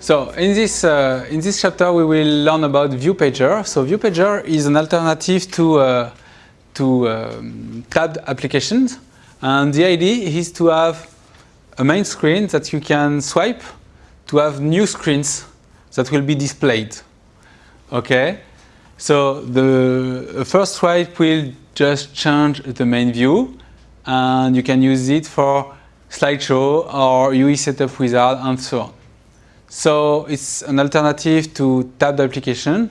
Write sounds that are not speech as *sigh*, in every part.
So in this, uh, in this chapter we will learn about ViewPager. So ViewPager is an alternative to, uh, to um, tabbed applications and the idea is to have a main screen that you can swipe to have new screens that will be displayed. Okay, so the first swipe will just change the main view and you can use it for slideshow or UI setup wizard and so on. So it's an alternative to tabbed application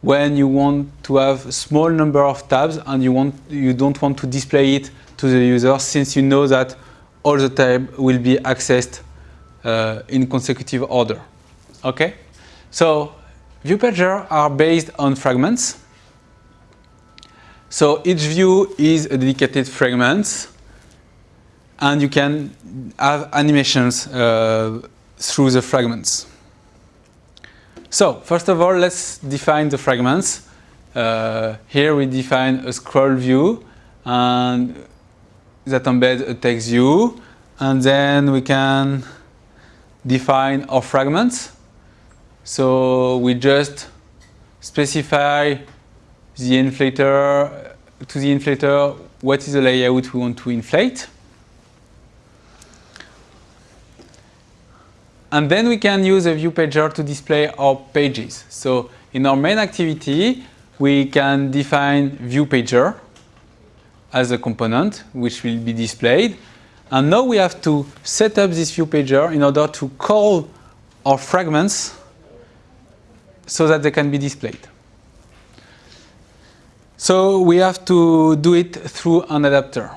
when you want to have a small number of tabs and you, want, you don't want to display it to the user since you know that all the tabs will be accessed uh, in consecutive order. Okay? So ViewPager are based on fragments. So each view is a dedicated fragment and you can have animations uh, through the fragments. So first of all, let's define the fragments. Uh, here we define a scroll view and that embeds a text view and then we can define our fragments. So we just specify the inflator to the inflator what is the layout we want to inflate. And then we can use a view pager to display our pages. So in our main activity, we can define view pager as a component which will be displayed. And now we have to set up this view pager in order to call our fragments so that they can be displayed. So we have to do it through an adapter.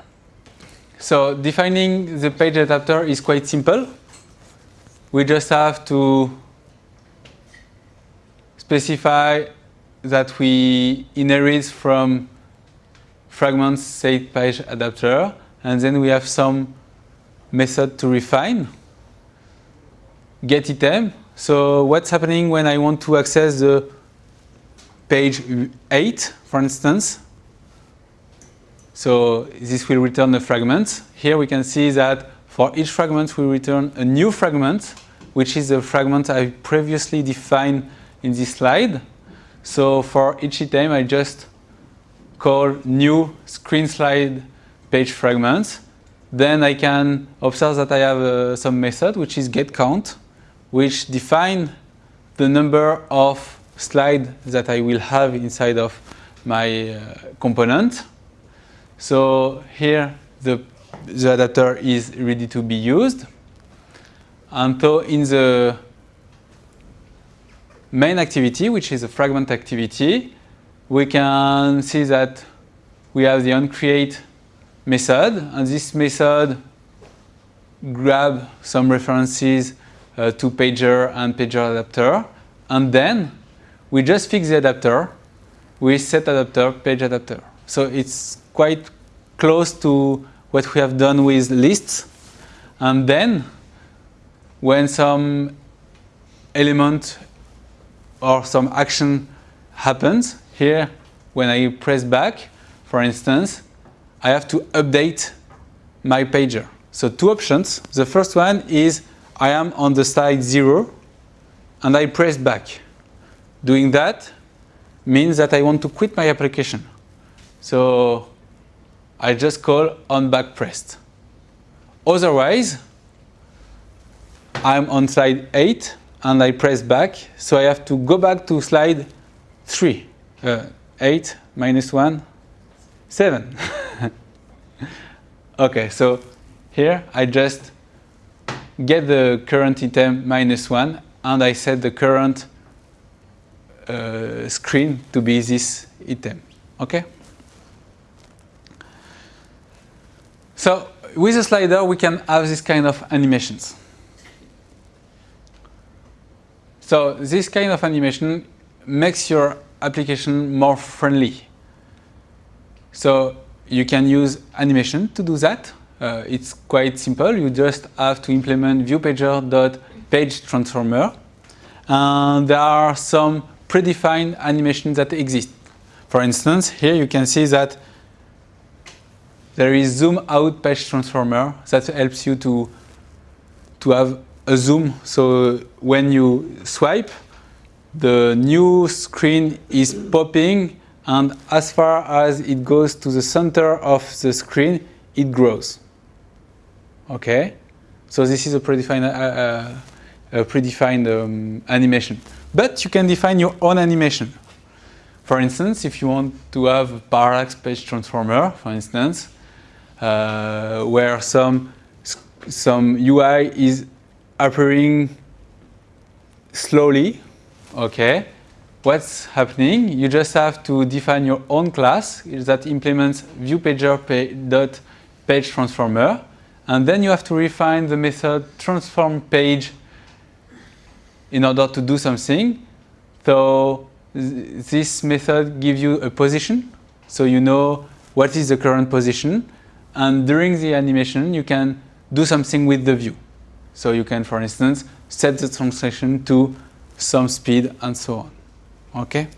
So defining the page adapter is quite simple we just have to specify that we inherit from fragments state page adapter and then we have some method to refine. Get item. So what's happening when I want to access the page 8 for instance? So this will return a fragment. Here we can see that for each fragment, we return a new fragment, which is the fragment I previously defined in this slide. So for each item, I just call new screen slide page fragments. Then I can observe that I have uh, some method, which is getCount, which define the number of slides that I will have inside of my uh, component. So here the the adapter is ready to be used. And so in the main activity, which is a fragment activity, we can see that we have the onCreate method, and this method grab some references uh, to pager and pager adapter, and then we just fix the adapter with set adapter, page adapter. So it's quite close to what we have done with lists. And then when some element or some action happens, here when I press back, for instance, I have to update my pager. So two options. The first one is I am on the slide 0 and I press back. Doing that means that I want to quit my application. So I just call on back pressed. Otherwise, I'm on slide 8 and I press back, so I have to go back to slide 3. Uh, 8 minus 1, 7. *laughs* okay, so here I just get the current item minus 1 and I set the current uh, screen to be this item. Okay? So with a slider, we can have this kind of animations. So this kind of animation makes your application more friendly. So you can use animation to do that. Uh, it's quite simple. You just have to implement viewpager.pageTransformer. And there are some predefined animations that exist. For instance, here you can see that there is zoom out page transformer that helps you to, to have a zoom. So when you swipe, the new screen is popping and as far as it goes to the center of the screen, it grows. Okay, so this is a predefined, uh, uh, a predefined um, animation. But you can define your own animation. For instance, if you want to have a parallax page transformer, for instance, uh, where some some UI is appearing slowly, okay, what's happening? You just have to define your own class that implements viewPager dot page transformer, and then you have to refine the method transform page in order to do something. So this method gives you a position, so you know what is the current position, and during the animation you can do something with the view. So you can, for instance, set the translation to some speed and so on. Okay?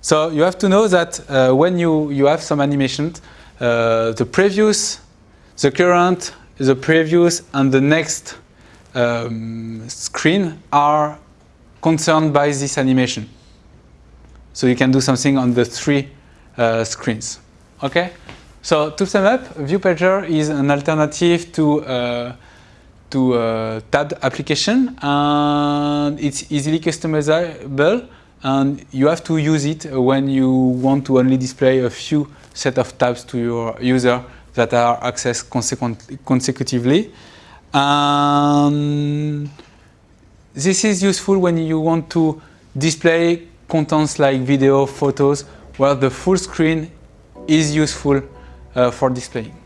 So you have to know that uh, when you, you have some animations, uh, the previous, the current, the previous, and the next um, screen are concerned by this animation. So you can do something on the three uh, screens. Okay? So to sum up, ViewPager is an alternative to uh, to a tabbed application and it's easily customizable and you have to use it when you want to only display a few set of tabs to your user that are accessed consecutively. And this is useful when you want to display contents like video, photos, where the full screen is useful uh, for displaying.